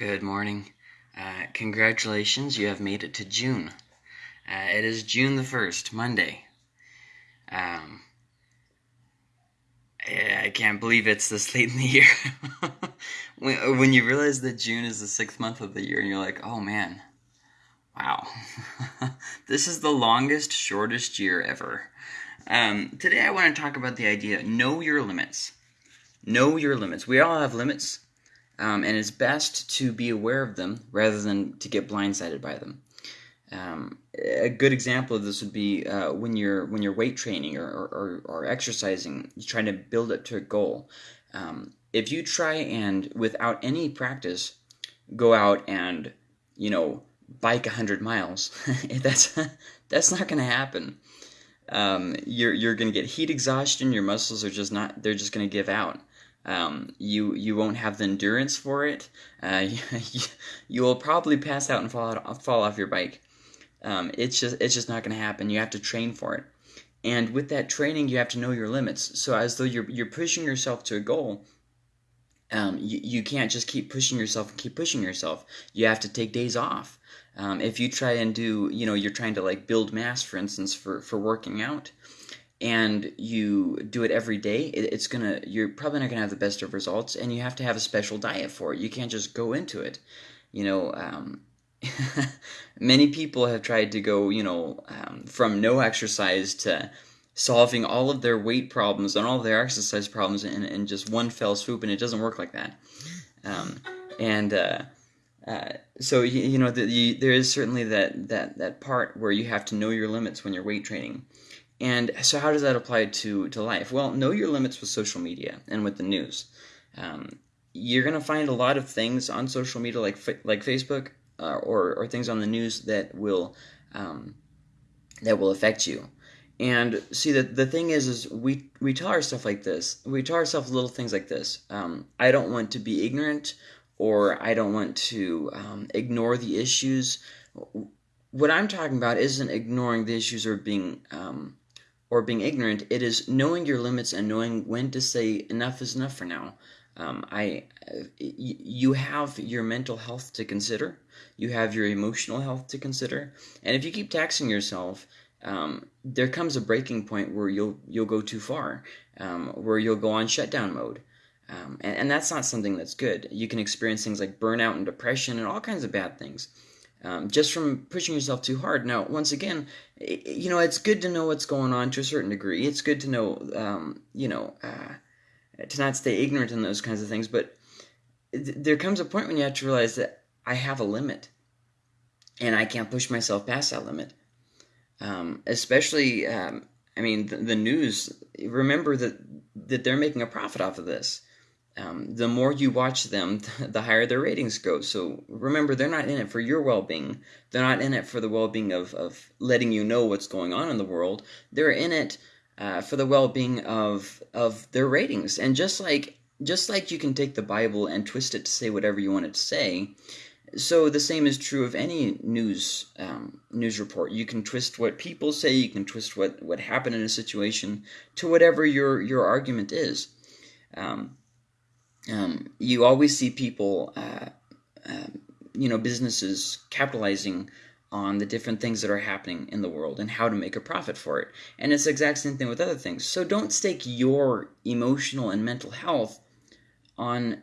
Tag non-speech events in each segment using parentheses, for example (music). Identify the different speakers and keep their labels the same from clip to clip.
Speaker 1: Good morning. Uh, congratulations, you have made it to June. Uh, it is June the 1st, Monday. Um, I, I can't believe it's this (laughs) late in the year. (laughs) when, when you realize that June is the sixth month of the year, and you're like, oh man, wow. (laughs) this is the longest, shortest year ever. Um, today I want to talk about the idea know your limits. Know your limits. We all have limits um, and it's best to be aware of them rather than to get blindsided by them. Um, a good example of this would be uh, when you're when you're weight training or, or, or, exercising, you're trying to build up to a goal. Um, if you try and without any practice go out and you know bike hundred miles, (laughs) that's that's not going to happen. Um, you're you're going to get heat exhaustion. Your muscles are just not. They're just going to give out. Um, you you won't have the endurance for it. Uh, (laughs) you, you will probably pass out and fall out, fall off your bike. Um, it's just it's just not going to happen. You have to train for it, and with that training, you have to know your limits. So as though you're you're pushing yourself to a goal. Um, you, you can't just keep pushing yourself and keep pushing yourself. You have to take days off. Um, if you try and do, you know, you're trying to like build mass, for instance, for, for working out, and you do it every day, it's gonna you're probably not gonna have the best of results, and you have to have a special diet for it. You can't just go into it. You know, um, (laughs) many people have tried to go, you know, um, from no exercise to solving all of their weight problems and all of their exercise problems in, in just one fell swoop, and it doesn't work like that. Um, and uh, uh, so you, you know, the, you, there is certainly that that that part where you have to know your limits when you're weight training. And so, how does that apply to, to life? Well, know your limits with social media and with the news. Um, you're going to find a lot of things on social media, like like Facebook, uh, or or things on the news that will um, that will affect you. And see that the thing is, is we we tell ourselves like this. We tell ourselves little things like this. Um, I don't want to be ignorant, or I don't want to um, ignore the issues. What I'm talking about isn't ignoring the issues or being um, or being ignorant. It is knowing your limits and knowing when to say enough is enough for now. Um, I, you have your mental health to consider. You have your emotional health to consider. And if you keep taxing yourself, um, there comes a breaking point where you'll you'll go too far, um, where you'll go on shutdown mode. Um, and, and that's not something that's good. You can experience things like burnout and depression and all kinds of bad things um, just from pushing yourself too hard. Now, once again, you know, it's good to know what's going on to a certain degree. It's good to know, um, you know, uh, to not stay ignorant in those kinds of things. But th- there comes a point when you have to realize that I have a limit, and I can't push myself past that limit. Um, especially, um, I mean, the, the news. Remember that that they're making a profit off of this um, the more you watch them, (laughs) the higher their ratings go. So remember, they're not in it for your well being. They're not in it for the well being of, of letting you know what's going on in the world. They're in it uh, for the well being of of their ratings. And just like just like you can take the Bible and twist it to say whatever you want it to say, so the same is true of any news um, news report. You can twist what people say. You can twist what what happened in a situation to whatever your your argument is. Um, um, you always see people, uh, uh, you know, businesses capitalizing on the different things that are happening in the world and how to make a profit for it. And it's the exact same thing with other things. So don't stake your emotional and mental health on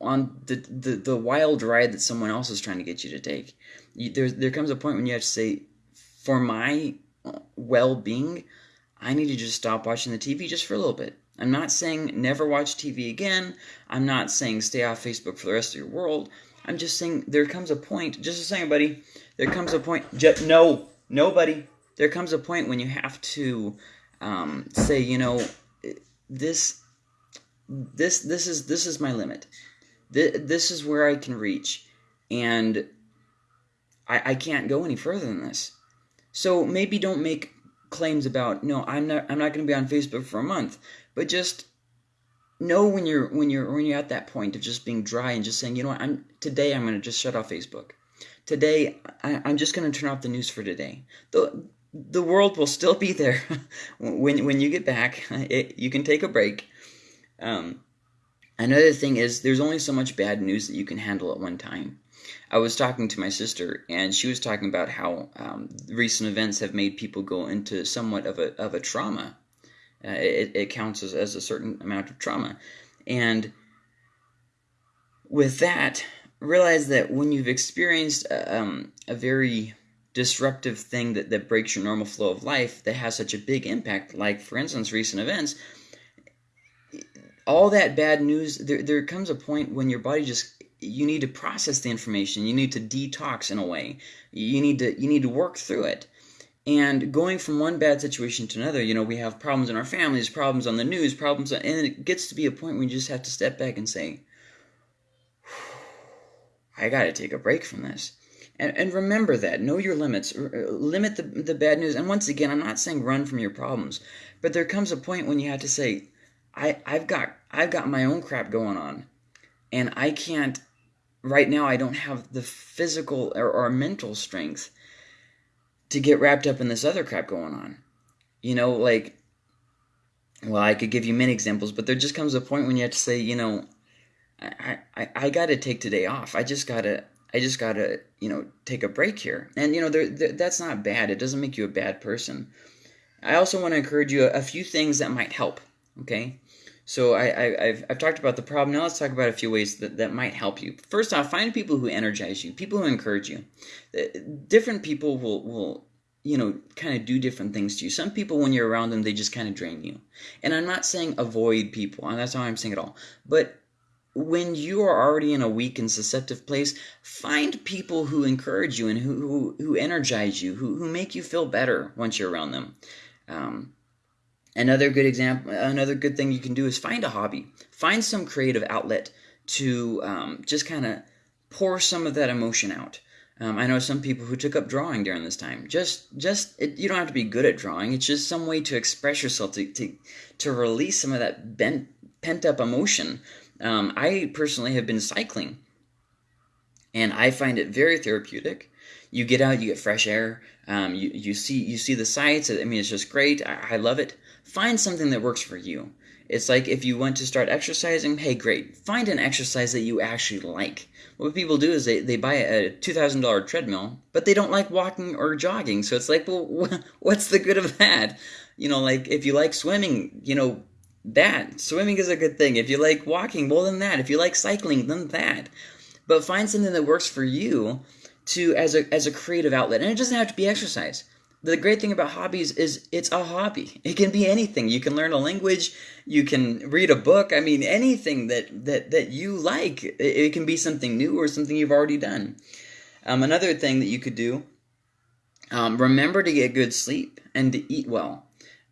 Speaker 1: on the, the, the wild ride that someone else is trying to get you to take. You, there, there comes a point when you have to say, for my well being, I need to just stop watching the TV just for a little bit. I'm not saying never watch TV again. I'm not saying stay off Facebook for the rest of your world. I'm just saying there comes a point, just a second, buddy. There comes a point, just, no, nobody. There comes a point when you have to um, say, you know, this, this, this is this is my limit. This, this is where I can reach, and I, I can't go any further than this. So maybe don't make claims about no, I'm not I'm not going to be on Facebook for a month but just know when you're when you're when you're at that point of just being dry and just saying, you know what, I'm today I'm gonna just shut off Facebook. Today I, I'm just gonna turn off the news for today. The the world will still be there (laughs) when when you get back. It, you can take a break. Um, Another thing is there's only so much bad news that you can handle at one time. I was talking to my sister, and she was talking about how um, recent events have made people go into somewhat of a of a trauma. Uh, it, it counts as, as a certain amount of trauma, and with that, realize that when you've experienced um, a very disruptive thing that, that breaks your normal flow of life that has such a big impact, like for instance, recent events, all that bad news, there, there comes a point when your body just you need to process the information. You need to detox in a way. You need to you need to work through it and going from one bad situation to another you know we have problems in our families problems on the news problems and it gets to be a point where you just have to step back and say i got to take a break from this. And, and remember that. Know your limits. Uh, limit the, the bad news. And once again i'm not saying run from your problems but there comes a point when you have to say I, i've got i've got my own crap going on and i can't right now I don't have the physical or, or mental strength to get wrapped up in this other crap going on. You know, like, well, I could give you many examples, but there just comes a point when you have to say, you know, I, I, I got to take today off. I just got to, I just got to, you know, take a break here. And, you know, there, there, that's not bad. It doesn't make you a bad person. I also want to encourage you a, a few things that might help. Okay. So I, have I've talked about the problem. Now let's talk about a few ways that, that might help you. First off, find people who energize you, people who encourage you. Uh, different people will, will you know, kind of do different things to you. Some people, when you're around them, they just kind of drain you. And I'm not saying avoid people, and that's not what I'm saying at all. But when you are already in a weak and susceptible place, find people who encourage you and who, who, who energize you, who, who make you feel better once you're around them. Um, Another good example, another good thing you can do is find a hobby. Find some creative outlet to um, just kind of pour some of that emotion out. Um, I know some people who took up drawing during this time. Just, just it, you don't have to be good at drawing. It's just some way to express yourself, to to, to release some of that bent, pent up emotion. Um, I personally have been cycling, and I find it very therapeutic. You get out, you get fresh air. Um, you you see you see the sights. I mean, it's just great. I, I love it find something that works for you. It's like if you want to start exercising, hey, great. Find an exercise that you actually like. What people do is they, they buy a $2,000 treadmill, but they don't like walking or jogging. So it's like, well, (laughs) what's the good of that? You know, like if you like swimming, you know, that. Swimming is a good thing. If you like walking, well, then that. If you like cycling, then that. But find something that works for you to as a as a creative outlet. And it doesn't have to be exercise the great thing about hobbies is it's a hobby. It can be anything. You can learn a language, you can read a book. I mean, anything that that that you like. It, it can be something new or something you've already done. Um, another thing that you could do. Um, remember to get good sleep and to eat well.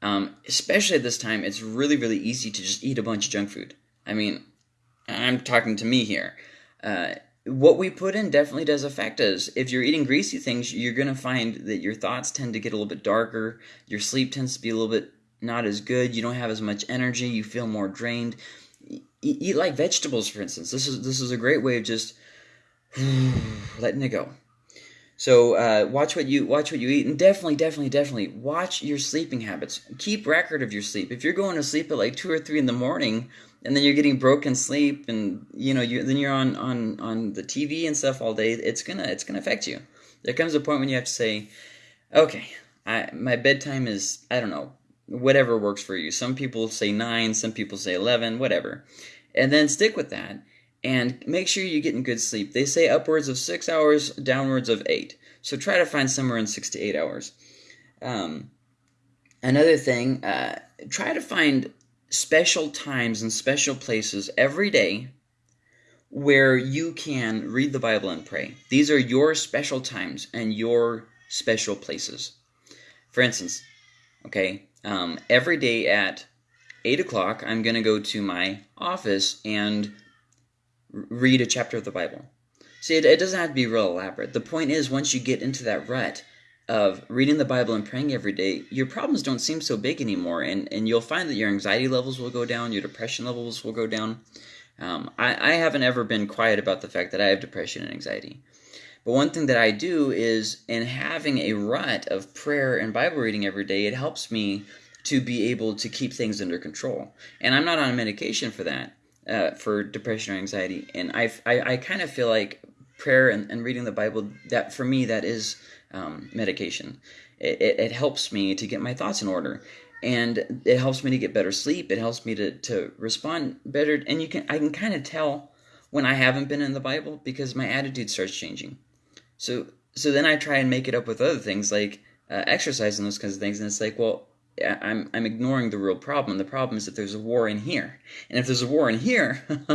Speaker 1: Um, especially at this time, it's really really easy to just eat a bunch of junk food. I mean, I'm talking to me here. Uh, what we put in definitely does affect us. If you're eating greasy things, you're going to find that your thoughts tend to get a little bit darker. Your sleep tends to be a little bit not as good. You don't have as much energy. You feel more drained. E- eat like vegetables, for instance. This is this is a great way of just (sighs) letting it go. So uh, watch what you watch what you eat, and definitely, definitely, definitely watch your sleeping habits. Keep record of your sleep. If you're going to sleep at like two or three in the morning, and then you're getting broken sleep and you know you then you're on on on the TV and stuff all day it's gonna it's gonna affect you. There comes a point when you have to say okay I, my bedtime is I don't know whatever works for you. Some people say 9 some people say 11 whatever. And then stick with that and make sure you're getting good sleep. They say upwards of 6 hours downwards of 8 so try to find somewhere in 6 to 8 hours. Um, another thing uh, try to find special times and special places every day where you can read the Bible and pray. These are your special times and your special places. For instance, okay, um, every day at 8 o'clock, I'm going to go to my office and read a chapter of the Bible. See, it, it doesn't have to be real elaborate. The point is, once you get into that rut, of reading the Bible and praying every day, your problems don't seem so big anymore, and, and you'll find that your anxiety levels will go down, your depression levels will go down. Um, I, I haven't ever been quiet about the fact that I have depression and anxiety. But one thing that I do is, in having a rut of prayer and Bible reading every day, it helps me to be able to keep things under control. And I'm not on medication for that. uh, for depression or anxiety, and I I, I kind of feel like prayer and, and reading the Bible that for me that is um, medication. It, it, it helps me to get my thoughts in order. And it helps me to get better sleep. It helps me to, to respond better. And you can i can kind of tell when i haven't been in the bible because my attitude starts changing. So so then i try and make it up with other things like uh, exercise and those kinds of things. And it's like well I'm, I'm ignoring the real problem. The problem is that there's a war in here. And if there's a war in here, (laughs)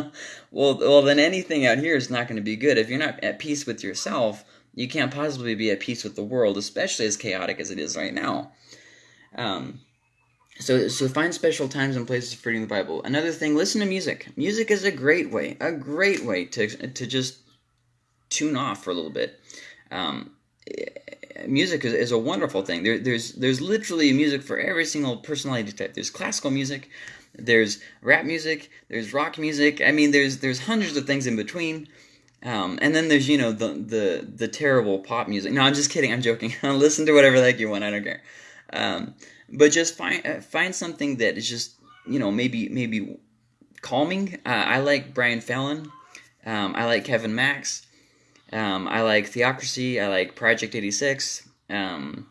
Speaker 1: well, well, then anything out here is not going to be good. If you're not at peace with yourself, you can't possibly be at peace with the world, especially as chaotic as it is right now. Um, so, so find special times and places for reading the Bible. Another thing, listen to music. Music is a great way, a great way to to just tune off for a little bit. Um, music is, is, a wonderful thing. There, there's there's literally music for every single personality type. There's classical music, there's rap music, there's rock music. I mean, there's there's hundreds of things in between. Um, and then there's you know the the the terrible pop music. No, I'm just kidding. I'm joking. (laughs) Listen to whatever heck you want. I don't care. Um, but just find uh, find something that is just you know maybe maybe calming. Uh, I like Brian Fallon. Um, I like Kevin Max. Um, I like Theocracy. I like Project 86. Um,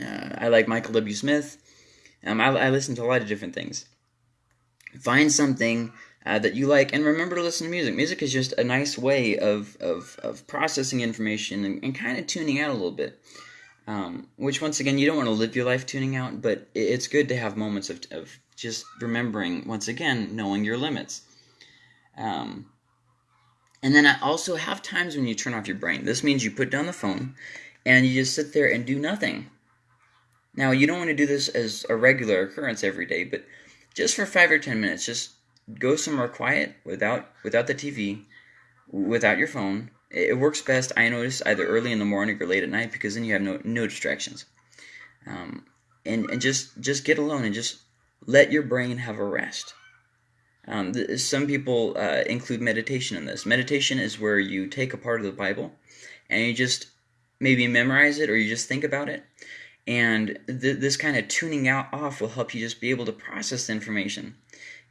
Speaker 1: uh, I like Michael W. Smith. Um, I, I, listen to a lot of different things. Find something uh, that you like, and remember to listen to music. Music is just a nice way of, of, of processing information and, and kind of tuning out a little bit. Um, which once again, you don't want to live your life tuning out, but it's good to have moments of, of just remembering, once again, knowing your limits. Um, and then I also have times when you turn off your brain. This means you put down the phone and you just sit there and do nothing. Now, you don't want to do this as a regular occurrence every day, but just for five or ten minutes, just go somewhere quiet without without the TV, without your phone, it works best, I notice, either early in the morning or late at night because then you have no, no distractions. Um, and, and just, just get alone and just let your brain have a rest. Um, some people uh, include meditation in this. Meditation is where you take a part of the Bible and you just maybe memorize it or you just think about it. And th- this kind of tuning out off will help you just be able to process the information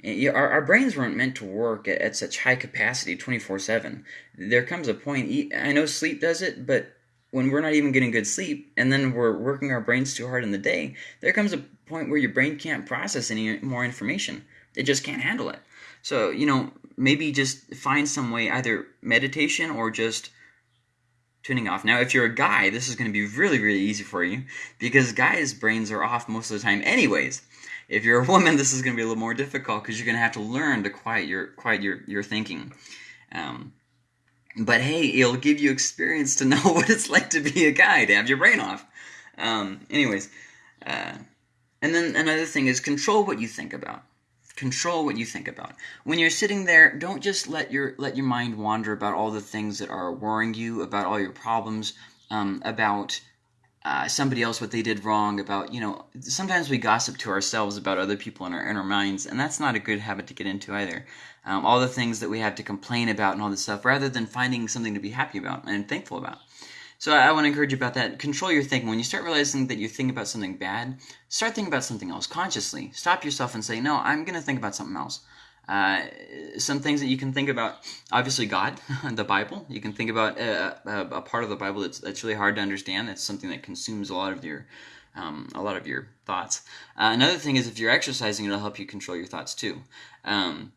Speaker 1: our, our brains weren't meant to work at, at such high capacity 24 7 there comes a point i know sleep does it but when we're not even getting good sleep and then we're working our brains too hard in the day there comes a point where your brain can't process any more information it just can't handle it so you know maybe just find some way either meditation or just tuning off now if you're a guy this is going to be really really easy for you because guys brains are off most of the time anyways if you're a (laughs) woman, this is going to be a little more difficult because you're going to have to learn to quiet your quiet your your thinking. Um, but hey, it'll give you experience to (laughs) know what it's like to be a guy to have your brain off. Um, anyways, uh, and then another thing is control what you think about. Control what you think about. When you're sitting there, don't just let your let your mind wander about all the things that are worrying you, about all your problems, um, about uh, somebody else what they did wrong about you know sometimes we gossip to ourselves about other people in our inner minds and that's not a good habit to get into either um, all the things that we have to complain about and all this stuff rather than finding something to be happy about and thankful about so I, I want to encourage you about that. Control your thinking. When you start realizing that you think about something bad start thinking about something else consciously. Stop yourself and say no i'm going to think about something else. Uh, some things that you can think about obviously god (laughs) the bible. You can think about a, a, a, part of the bible that's, that's really hard to understand. That's something that consumes a lot of your um, a lot of your thoughts. Uh, another thing is if you're exercising it'll help you control your thoughts too. Um,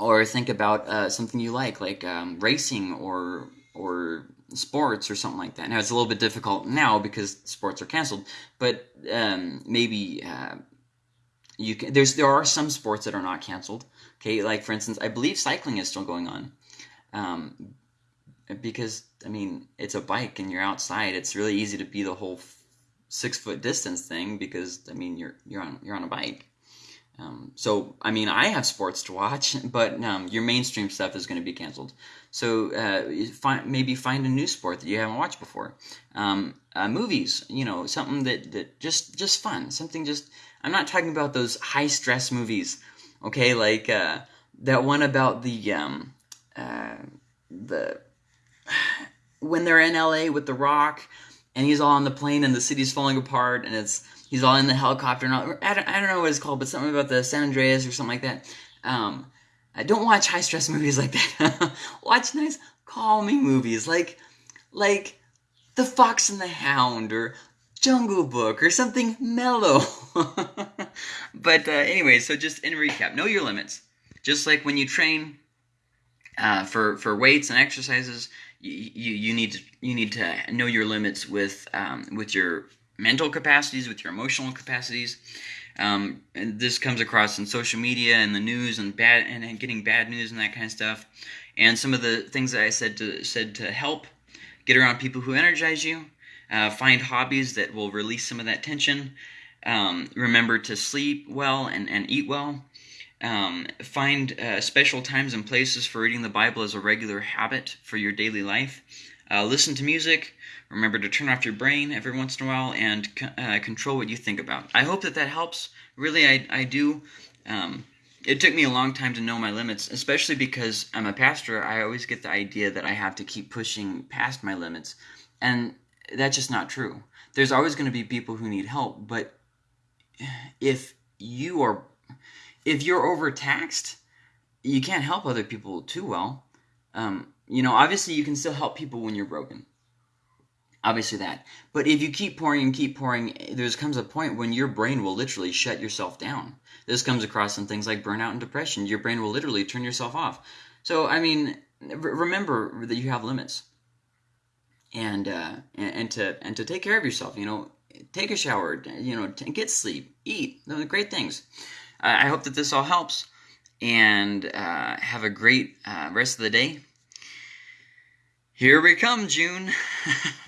Speaker 1: or think about uh, something you like like um, racing or or sports or something like that now it's a little bit difficult now because sports are canceled but um, maybe uh, you can there's there are some sports that are not canceled. Okay, like for instance, I believe cycling is still going on. Um, because I mean it's a bike and you're outside. It's really easy to be the whole six foot distance thing because I mean you're you're on you're on a bike. Um, so I mean I have sports to watch, (laughs) but um, your mainstream stuff is going to be canceled. So uh, find, maybe find a new sport that you haven't watched before. Um, uh, movies, you know, something that, that just just fun, something just I'm not talking about those high stress movies, okay? Like uh, that one about the um, uh, the (sighs) when they're in LA with The Rock, and he's all on the plane and the city's falling apart, and it's he's all in the helicopter. And all, I don't I don't know what it's called, but something about the San Andreas or something like that. Um, don't watch high stress (laughs) movies like that. (laughs) watch nice, calming movies like like The Fox and the Hound or Jungle Book or something mellow. (laughs) but uh, anyway, so just in recap, know your limits. Just like when you train uh, for for weights and exercises, you, you, you need to you need to know your limits with um, with your mental capacities, with your emotional capacities. Um, this comes across in social media and the news and bad and, and getting bad news and that kind of stuff. And some of the things that I said to said to help get around people who energize you. Uh, find hobbies that will release some of that tension. Um, remember to sleep well and, and eat well. Um, find uh, special times and places for reading the Bible as a regular habit for your daily life. Uh, listen to music. Remember to turn off your brain every once in a while and uh, control what you think about. I hope that that helps. Really, I, I do. Um, it took me a long time to know my limits, especially because I'm a pastor. I always get the idea that I have to keep pushing past my limits. And that's just not true. There's always going to be people who need help, but if you are if you're overtaxed, you can't help other people too well. Um, you know, obviously you can still help people when you're broken. Obviously that. But if you keep pouring and keep pouring, there comes a point when your brain will literally shut yourself down. This comes across in things like burnout and depression. Your brain will literally turn yourself off. So, I mean, remember that you have limits and uh, and, to and to take care of yourself. You know, take a shower. You know, get sleep, eat. Those great things. I hope that this all helps, and uh, have a great uh, rest of the day. Here we come, June. (laughs)